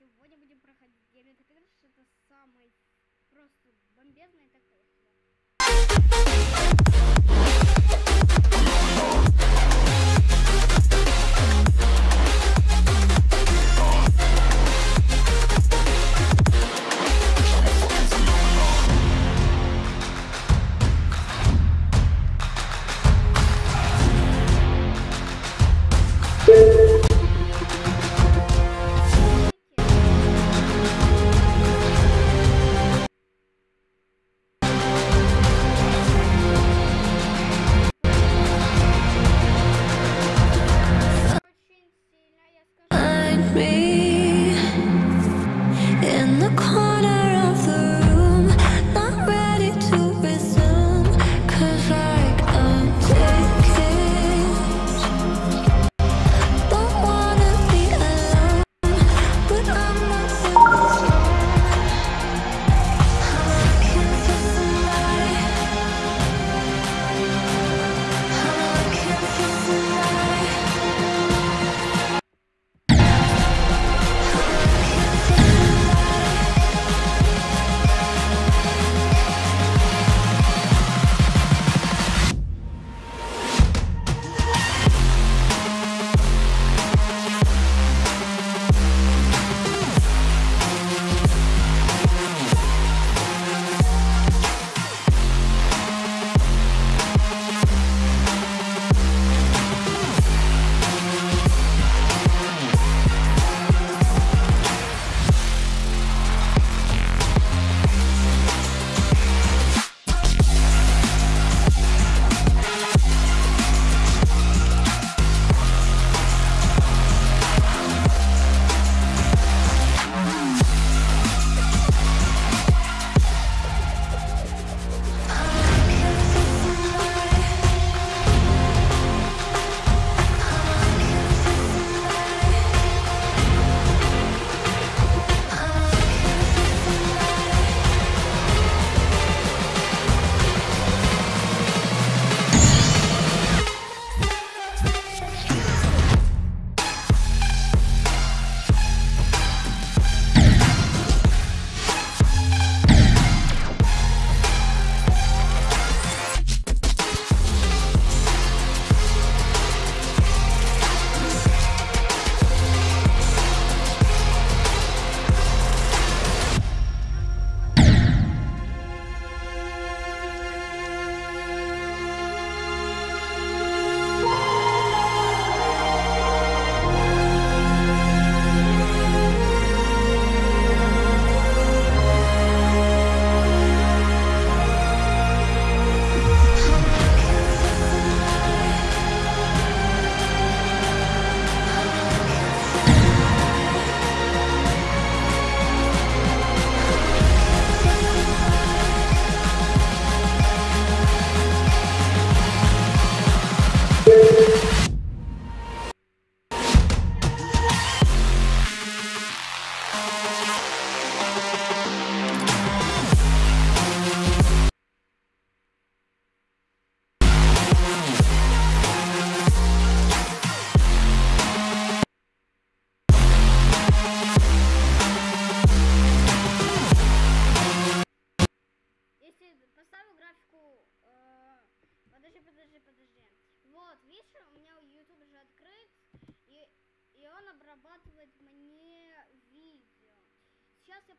Сегодня будем проходить. Геометрия, это самый просто бомбезный такой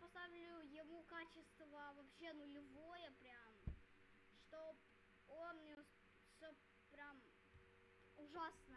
поставлю ему качество вообще нулевое прям, чтоб он не чтоб прям ужасно.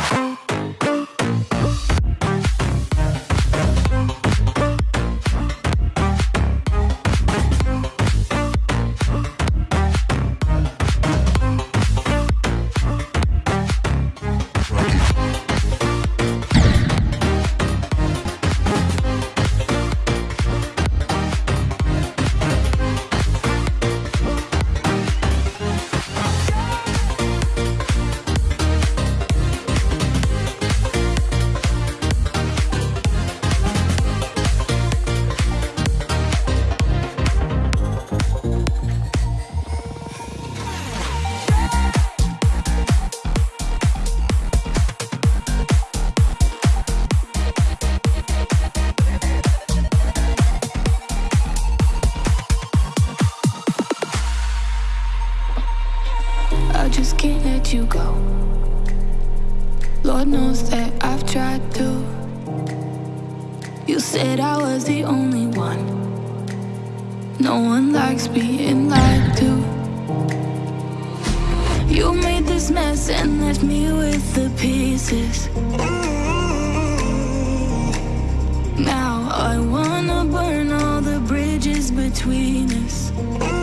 Funky. can't let you go. Lord knows that I've tried to. You said I was the only one. No one likes being lied to. You made this mess and left me with the pieces. Now I wanna burn all the bridges between us.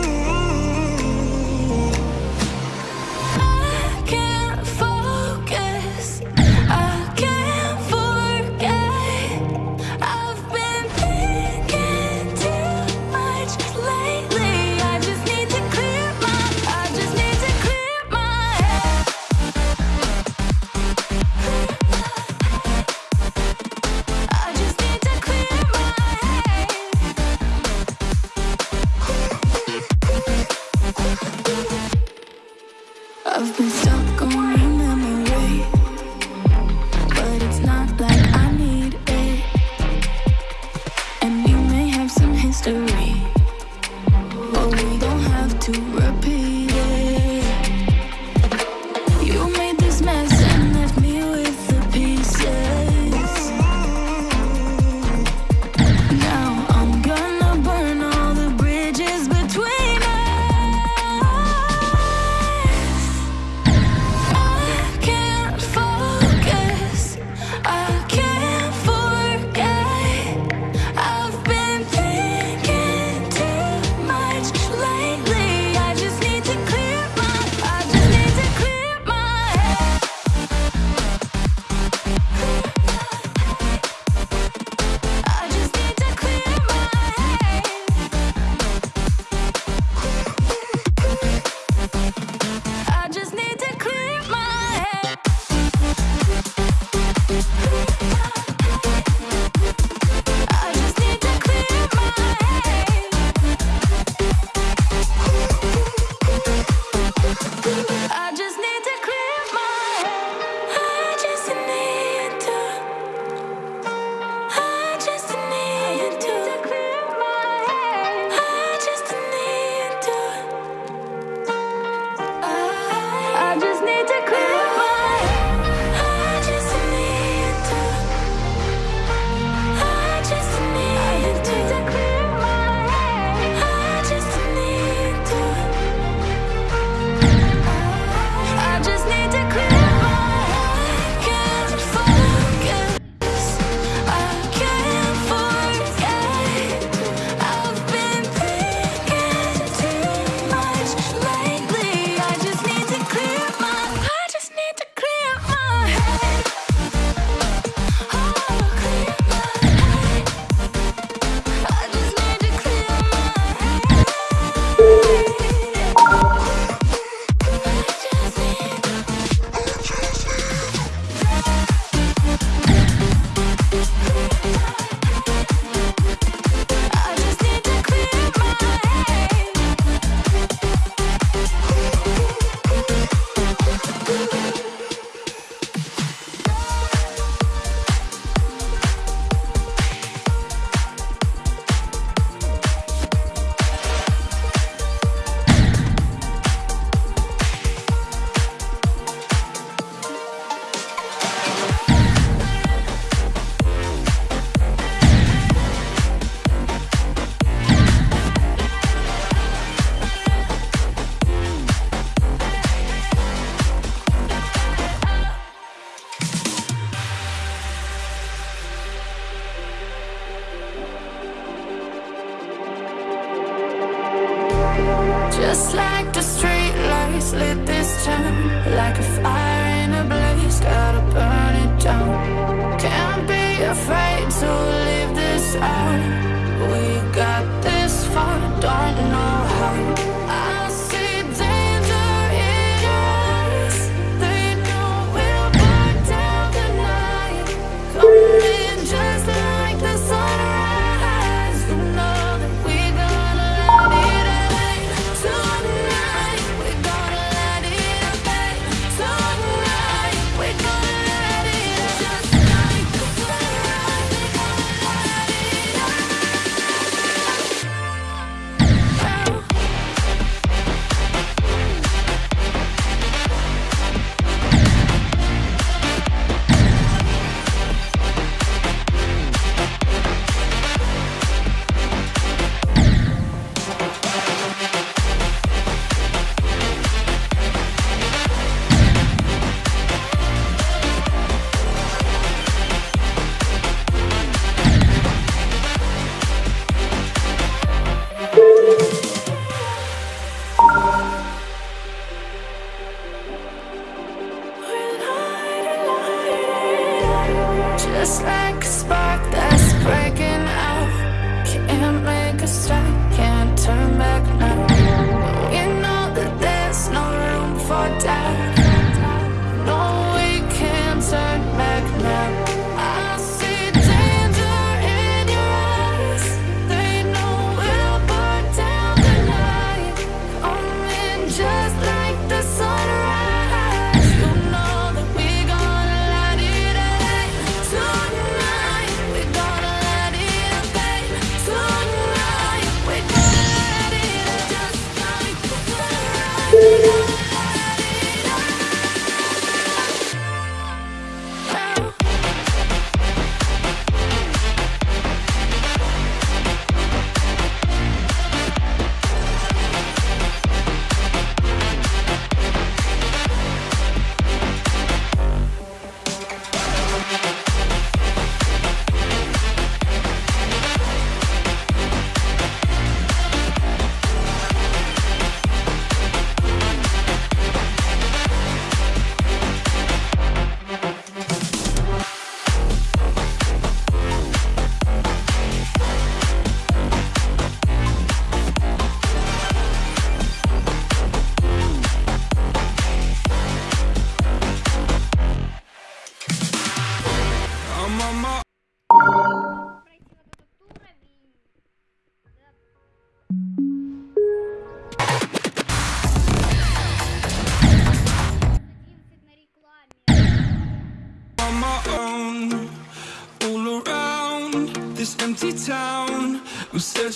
Just like a spark that's breaking out. Can't make a stop, can't turn back now.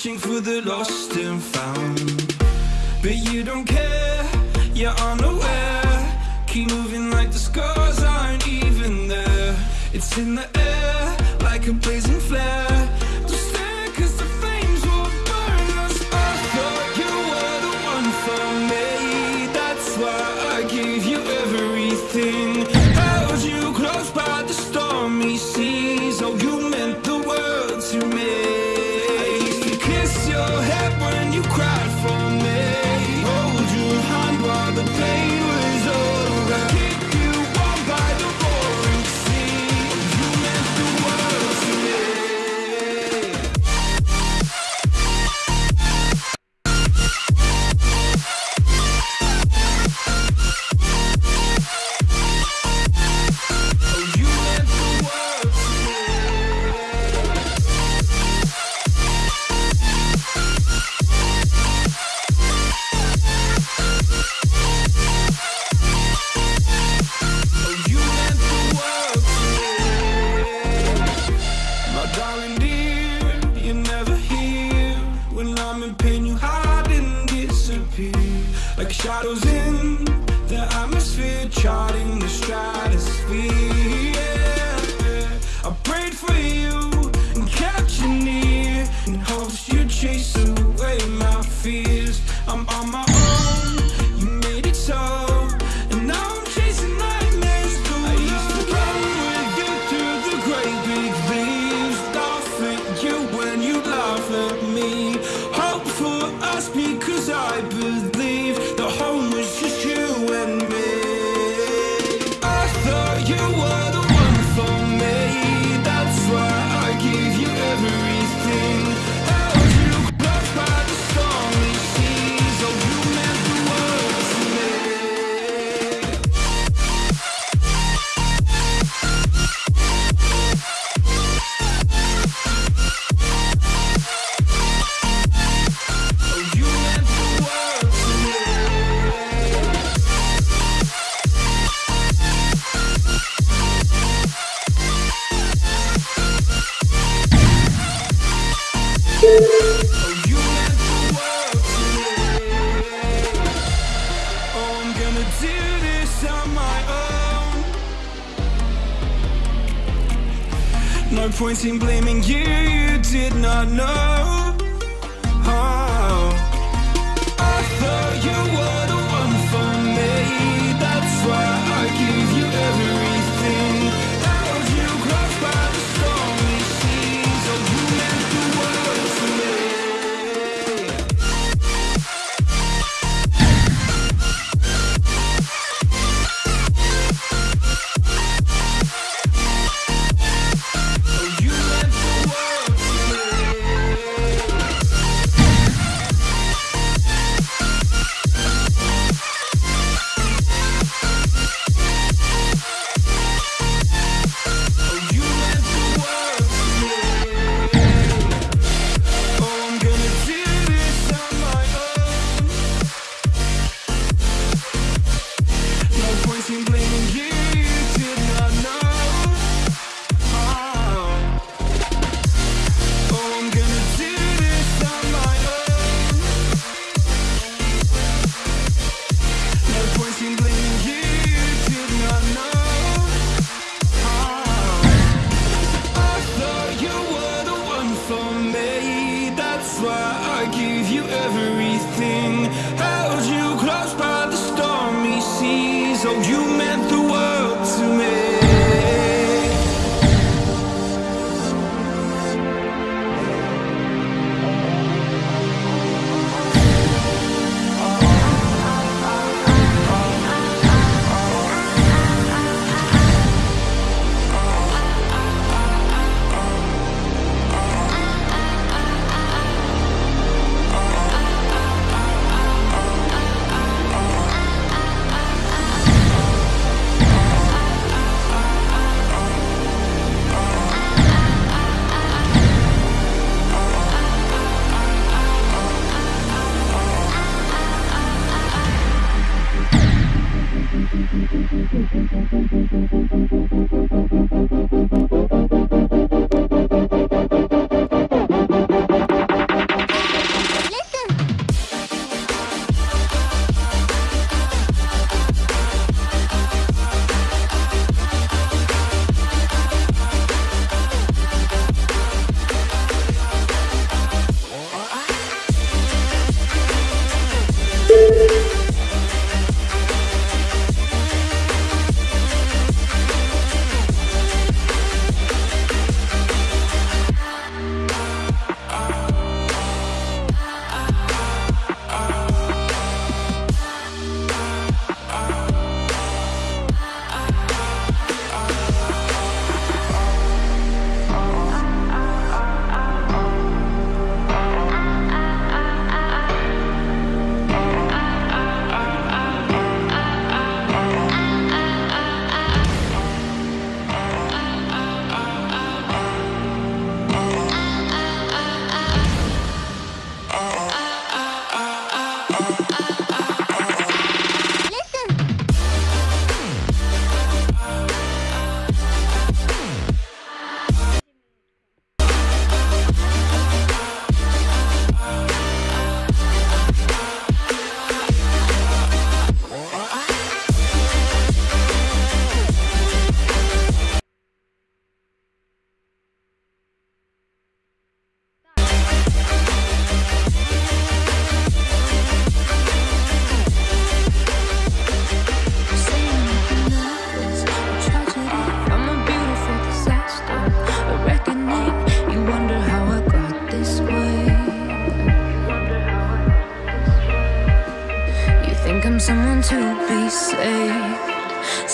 searching for the lost and found. But you don't care, you're unaware. Keep moving like the scars aren't even there. It's in the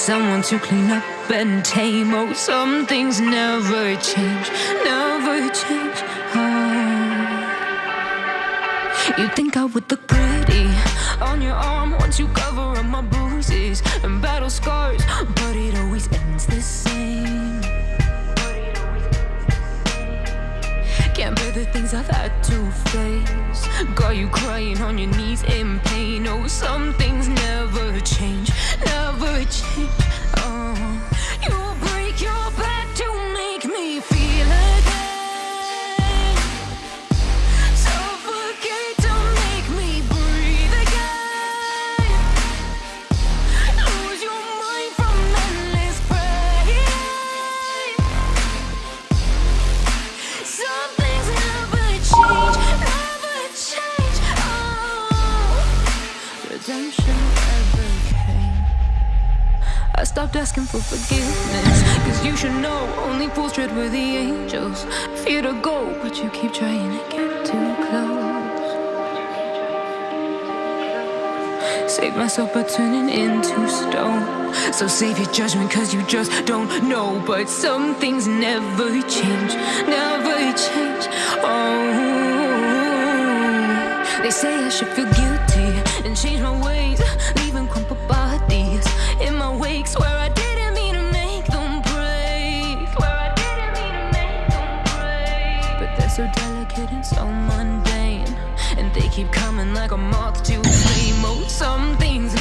someone to clean up and tame. Oh, some things never change, never change. Oh. You think I would look pretty on your arm once you cover up my bruises and battle scars, but it always ends the same. Can't bear the things I've had to face. Got you crying on your knees in pain. Oh, some things never change. 情 stopped asking for forgiveness. Cause you should know only fools tread with the angels. Fear to go, but you keep trying to get too close. Save myself by turning into stone. So save your judgment, cause you just don't know. But some things never change, never change. Oh, they say I should feel guilty and change my ways. keep coming like a moth to flame. Oh, some things.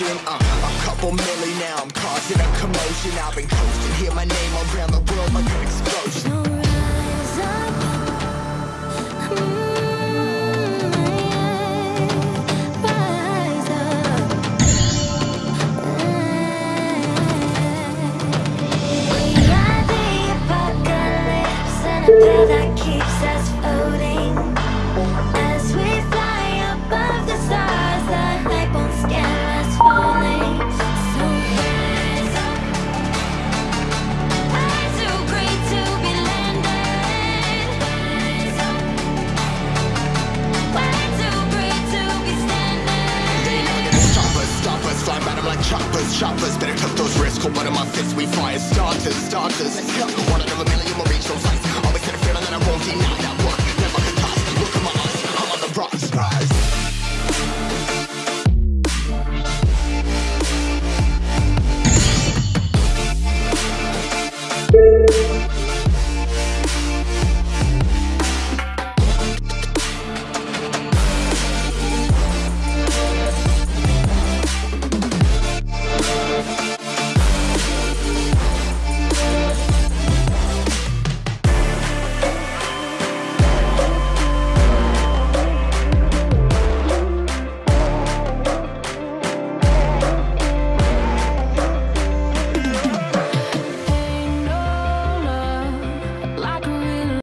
motion. Uh, a couple million now, I'm causing a commotion. I've been We fire starters, starters.